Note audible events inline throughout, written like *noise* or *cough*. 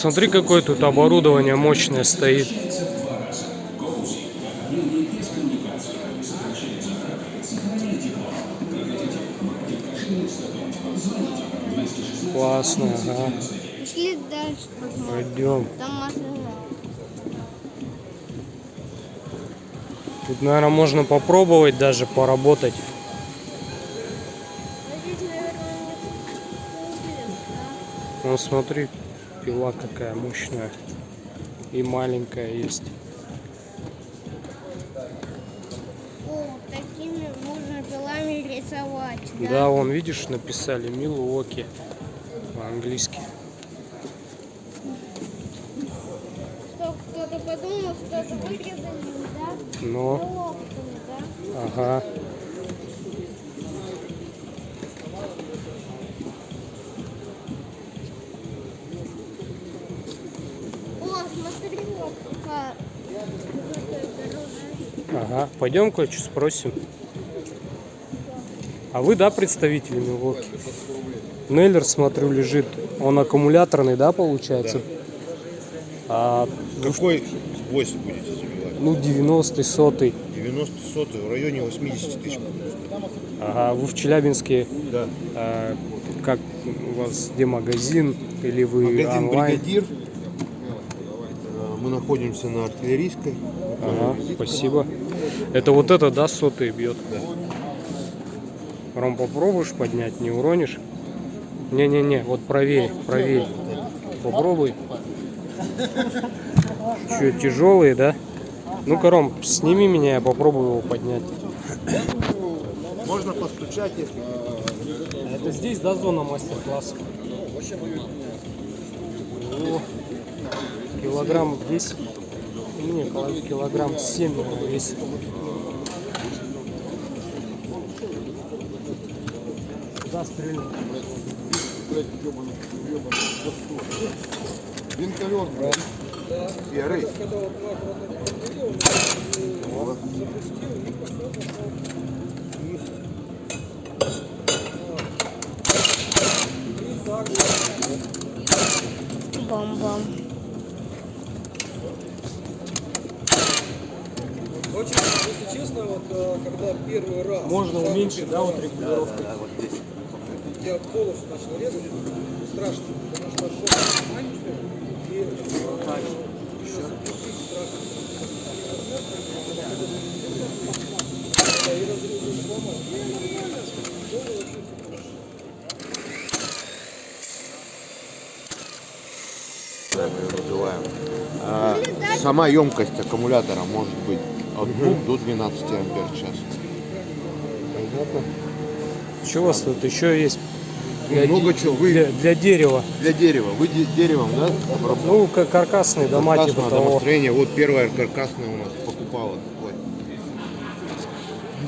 Смотри, какое тут оборудование мощное стоит. Классно, ага. Пошли дальше посмотрим. Пойдем. Там машина. Тут, наверное, можно попробовать даже поработать. Ну, смотри, пила какая мощная. И маленькая есть. О, такими можно пилами рисовать, да? Да, вон, видишь, написали Милуоки по-английски. Кто-то подумал, что это вырезали, да? Но, да? ага. Ага, пойдем кое-что спросим. А вы, да, представители Милуоки? Нейлер, смотрю, лежит. Он аккумуляторный, да, получается? А, Какой гвоздь будете забивать? ну, 90-й, сотый. 90 сотый, в районе 80 тысяч. Ага, вы в Челябинске, Да. а, как у вас, где магазин? Или вы Магазин онлайн? «Бригадир». Мы находимся на артиллерийской. Ага, спасибо. Это вот это, да, сотый бьет? Да. Ром, попробуешь поднять, не уронишь? Не-не-не, вот правее, правее. Попробуй. Что, тяжелые, да? Ну-ка, Ром, сними меня, я попробую его поднять. Можно постучать, если Это здесь, да, зона мастер-класса? О, Килограмм 10. Не, кило- килограмм 7 наверное, весит. Куда стрельнуть? Винтовер, брат. Серый. Бам-бам. Очень, если честно, вот э, когда первый раз Можно уменьшить, да, вот регулировку? я полностью начал резать, страшно, потому что полностью маленькая и. Да, разрезы сломал. Вообще хорошо. Да, мы ее называем. А, сама емкость аккумулятора может быть от 2 до 12 ампер в час. Понятно. Что у вас тут еще есть? Для, Много де- чего. Вы для, для дерева. для дерева. Вы де- деревом, да? обработали? Ну, как каркасные дома, типа Каркасное того. домостроение. Вот первая каркасная у нас покупала. такой.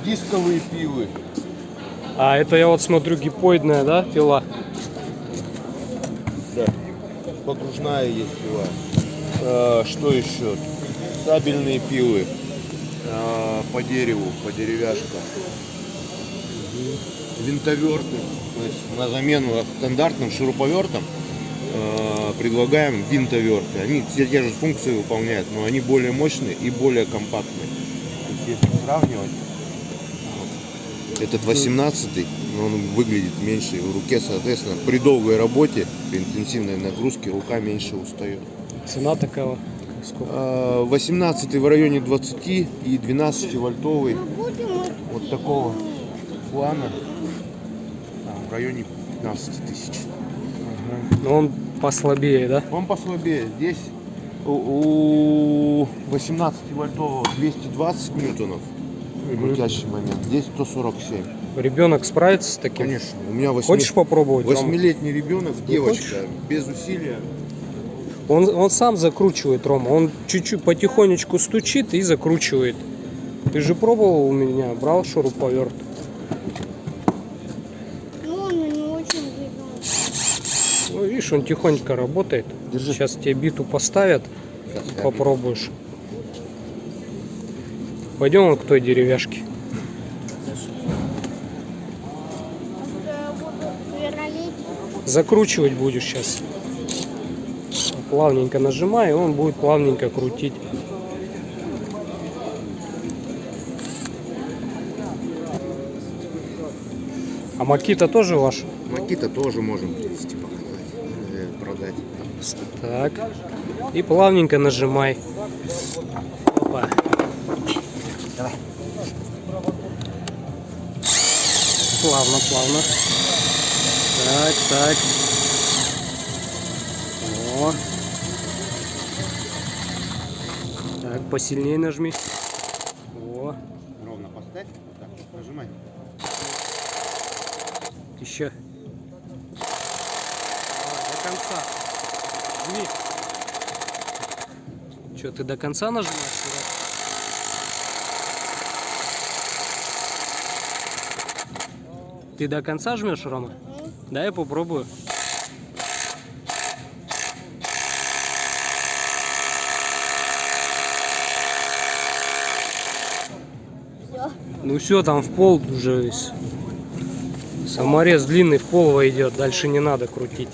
Дисковые пилы. А это я вот смотрю гипоидная, да, пила? Да. Погружная есть пила. А, что еще? Сабельные пилы. А, по дереву, по деревяшкам. Винтоверты. То есть на замену стандартным шуруповертам а, предлагаем винтоверты. Они все те же функции выполняют, но они более мощные и более компактные. Если сравнивать, этот 18 но он выглядит меньше в руке, соответственно, при долгой работе, при интенсивной нагрузке рука меньше устает. Цена такая. Сколько? А, 18 в районе 20 и 12 вольтовый Ну, вот такого плана а, в районе 15 тысяч. Ну, он послабее, да? Он послабее. Здесь у у 18 вольтового 220 ньютонов крутящий момент. Здесь 147. Ребенок справится с таким? Конечно. У меня 8... Хочешь попробовать? Восьмилетний ребенок, девочка, хочешь? без усилия. Он, он сам закручивает, Рома. Он чуть-чуть потихонечку стучит и закручивает. Ты же пробовал у меня, брал шуруповерт. Ну, он не очень. Ну, видишь, он тихонько работает. Держи. Сейчас тебе биту поставят, Сейчас попробуешь. Пойдем вот к той деревяшке. Закручивать будешь сейчас. Плавненько нажимай, и он будет плавненько крутить. А Макита тоже ваш? Макита тоже можем привезти, показать, э, продать. Так. И плавненько нажимай. Опа. Плавно, плавно. Так, так. Так, посильнее нажми. О, Ровно поставь, вот так, нажимай. еще. До конца. Жми. Че, ты до конца нажимаешь? Ты до конца жмешь, Рома? Да, я попробую. Ну все, там в пол уже весь. Саморез длинный в пол войдет, дальше не надо крутить.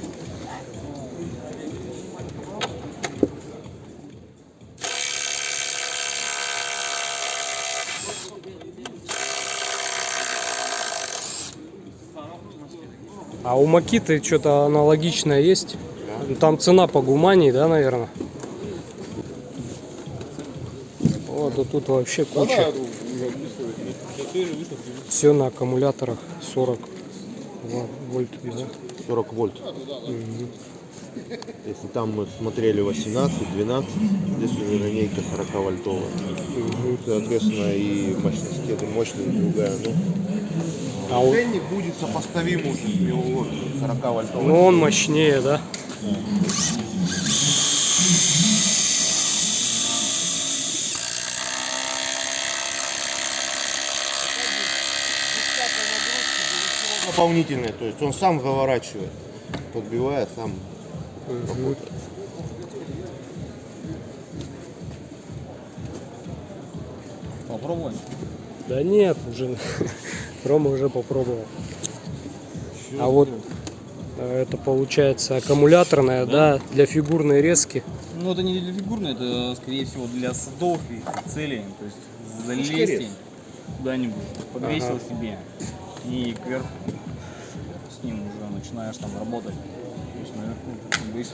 А у Макиты что-то аналогичное есть? Ну, Там цена по гумании, да, наверное? Вот, а тут вообще куча. Все на аккумуляторах 40 ва- вольт. Да? 40 вольт. Если там мы смотрели 18, 12, здесь уже линейка 40 вольтовая. Соответственно, и мощность мощная, и другая. Ну, А у- ценник будет сопоставим уже с миллион 40 вольтовой. Ну он мощнее, да? Дополнительный, то есть он сам заворачивает, подбивая сам. работает. Попробуем. Да нет, уже *laughs* Рома уже попробовал. А вот э, это получается аккумуляторная, да, для фигурной резки. Ну, это не для фигурной, это, скорее всего, для садов и целей. То есть залезть куда-нибудь, подвесил себе и кверху с ним уже начинаешь там работать. То есть наверху будешь-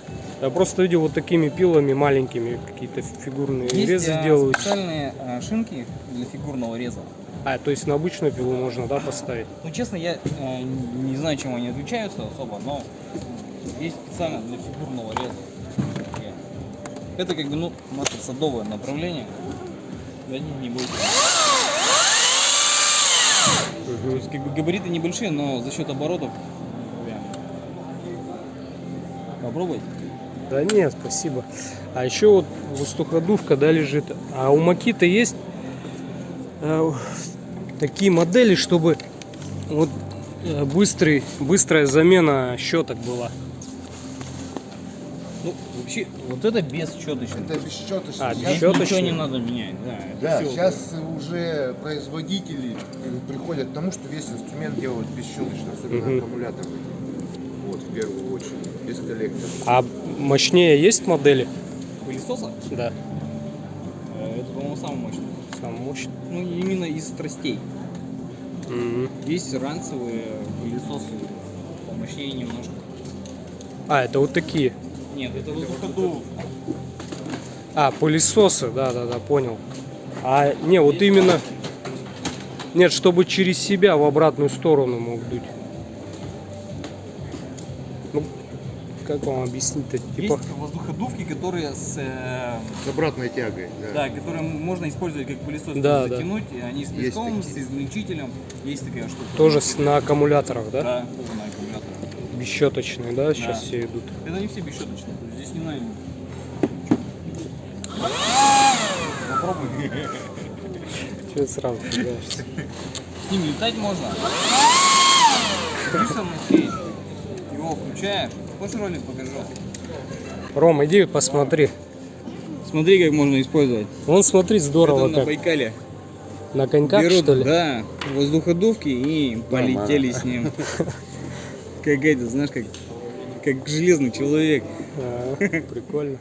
Я просто видел вот такими пилами маленькими какие-то фигурные Есть резы а, делают. специальные а, шинки для фигурного реза. А, то есть на обычную пилу можно, да, поставить? Ну, честно, я э, не знаю, чем они отличаются особо, но есть специально для фигурного реза. Это как бы, ну, наше садовое направление. Да, не, не будет. Габариты небольшие, но за счет оборотов. Попробуй. Да нет, спасибо. А еще вот воздуходувка, да, лежит. А у Макита есть э, такие модели, чтобы вот э, быстрый, быстрая замена щеток была. Вообще, вот это без щеточки. Это бесчеточно. А, Здесь щеточный. ничего не надо менять, да. Да, всё. сейчас уже производители э, приходят к тому, что весь инструмент делают бесщеточно, особенно Мгм. аккумулятор. Вот, в первую очередь, без коллектора. А мощнее есть модели? Пылесоса? Да, э, Это, по-моему, самый мощный. самый мощный. Ну, именно из страстей. Мгм. Есть ранцевые пылесосы помощнее немножко. А, это вот такие. Нет, это воздуходув. А, пылесосы, да, да, да, понял. А, не, вот именно... Нет, чтобы через себя в обратную сторону мог дуть. Ну, как вам объяснить-то? Типа... Есть воздуходувки, которые с, э, С обратной тягой, да. да, которые можно использовать как пылесос, Да, да. затянуть, и они с песком, с измельчителем. Есть такая штука. Тоже с- на аккумуляторах, да? Да, тоже на аккумуляторах. Бесщеточные, да, сейчас Да. все идут. Это не все бесщеточные, здесь не надо. Попробуй. Че сразу пугаешься? С ним летать можно. Иди со мной. Его включаешь. Хочешь ролик покажу? Ром, иди посмотри. Смотри, как можно использовать. Вон смотри, здорово Это на как. Байкале. На коньках, Берут, что ли? Да, воздуходувки и полетели с ним. *laughs* Как это, знаешь, как Как железный человек. А, прикольно.